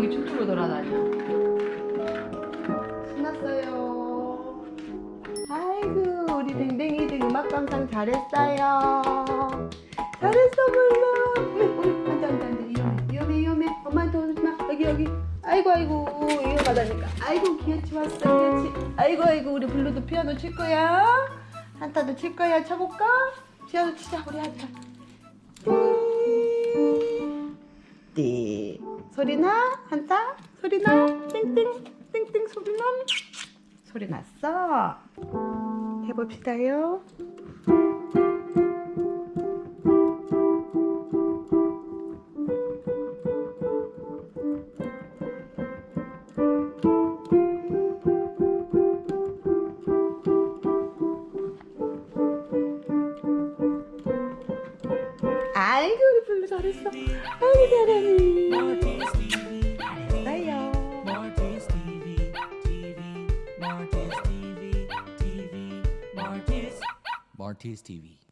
여기 춤추고 돌아다녀. 신났어요. 아이고 우리 댕댕이들 음악 감상 잘했어요. 잘했어 물론 앉아 앉아 앉아 위험해 위험해. 엄마한테 오지마. 여기 여기. 아이고 아이고 위험하다니까. 아이고 기어치 왔어 기어치. 아이고 아이고 우리 블루도 피아노 칠 거야? 한타도 칠 거야? 쳐볼까? 피아노 치자 우리 한타. 띠 소리나? 한타? 소리나? 띵띵 띵띵 소리나? 소리 났어? 해봅시다요. 아이고 우리 블루 잘했어. 아이고 Martis TV.